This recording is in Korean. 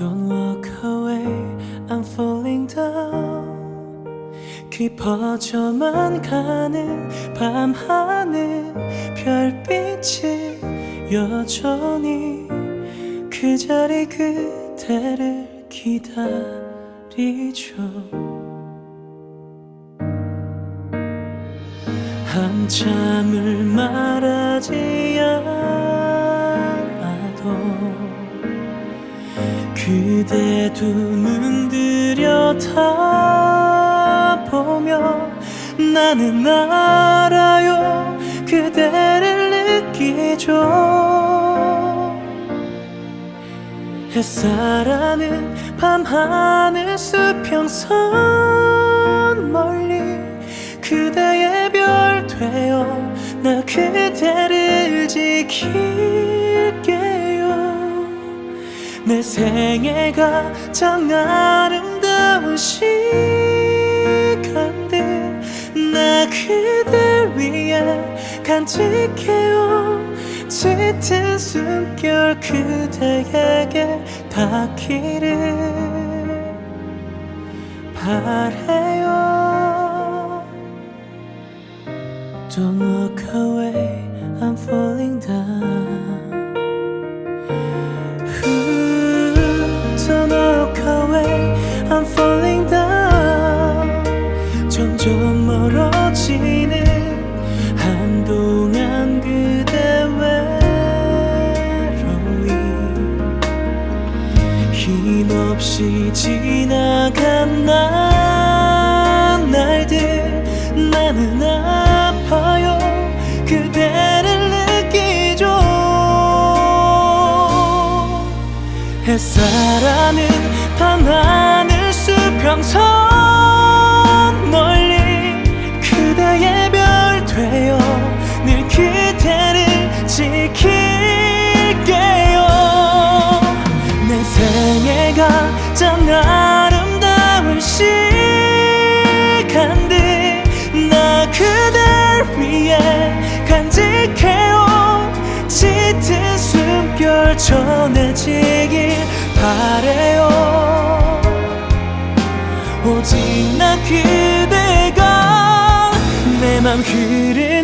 Don't walk away, I'm falling down. 깊어져만 가는 밤하늘 별빛이 여전히 그 자리 그대를 기다리죠. 한참을 말하지 그대 두 눈 들여다보며 나는 알아요. 그대를 느끼죠. 햇살하는 밤하늘 수평선 멀리 그대의 별 되어 나 그대를 지킬게요 내 생애 가장 아름다운 시간들 나 그댈 위해 간직해요 짙은 숨결 그대에게 닿기를 바래요 Don't look away, I'm falling down. 없이 지나간 난 날들 나는 아파요. 그대를 느끼죠. 햇살하는 밤하늘 수평선 전해지길 바래요. 오직 나 그대가 내맘 하늘